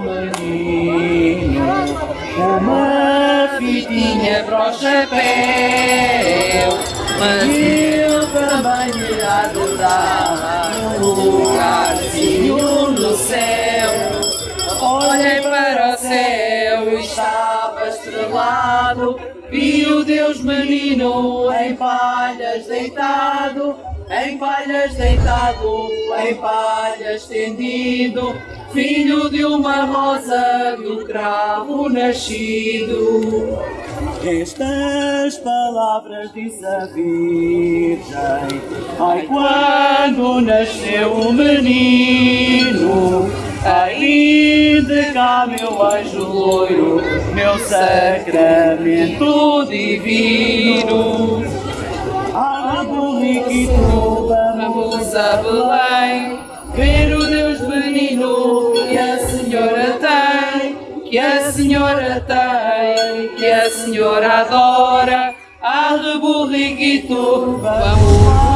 menino Uma fitinha para o chapéu Mas eu também irá adorar. Num lugarzinho no céu Olhei para o céu e estava estrelado Vi o Deus menino em palhas deitado em palhas deitado, em palhas estendido, filho de uma rosa do cravo nascido. Estas palavras disse a Virgem, ai quando nasceu o menino, ainda cá meu anjo loiro, meu sacramento divino. Água líquido, Vamos a Belém que a senhora tem, que a senhora adora. Arre embora.